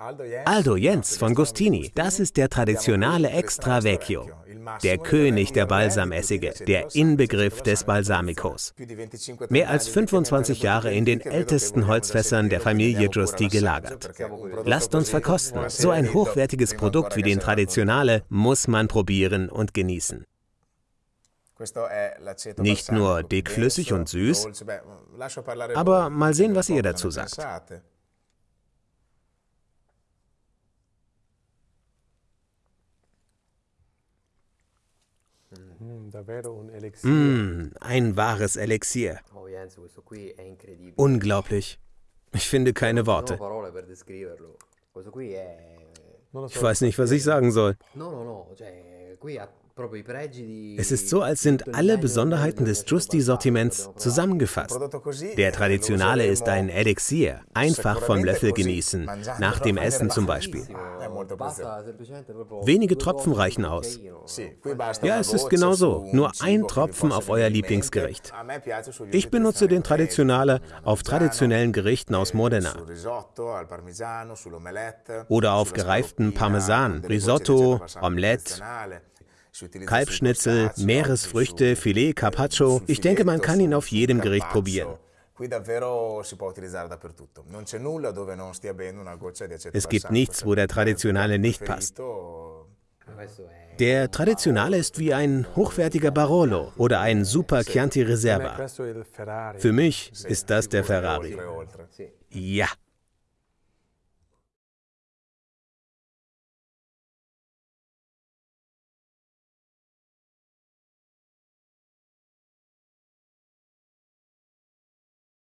Aldo Jens von Gustini, das ist der traditionale Extra Vecchio, der König der Balsamessige, der Inbegriff des Balsamicos. Mehr als 25 Jahre in den ältesten Holzfässern der Familie Giusti gelagert. Lasst uns verkosten. So ein hochwertiges Produkt wie den Traditionale muss man probieren und genießen. Nicht nur dickflüssig und süß, aber mal sehen, was ihr dazu sagt. Mmh, ein wahres Elixier. Unglaublich. Ich finde keine Worte. Ich weiß nicht, was ich sagen soll. Es ist so, als sind alle Besonderheiten des Giusti-Sortiments zusammengefasst. Der Traditionale ist ein Elixier, einfach vom Löffel genießen, nach dem Essen zum Beispiel. Wenige Tropfen reichen aus. Ja, es ist genau so, nur ein Tropfen auf euer Lieblingsgericht. Ich benutze den Traditionale auf traditionellen Gerichten aus Modena. Oder auf gereiften Parmesan, Risotto, Omelette, Kalbschnitzel, Meeresfrüchte, Filet, Carpaccio. Ich denke, man kann ihn auf jedem Gericht probieren. Es gibt nichts, wo der Traditionale nicht passt. Der Traditionale ist wie ein hochwertiger Barolo oder ein Super Chianti Reserva. Für mich ist das der Ferrari. Ja.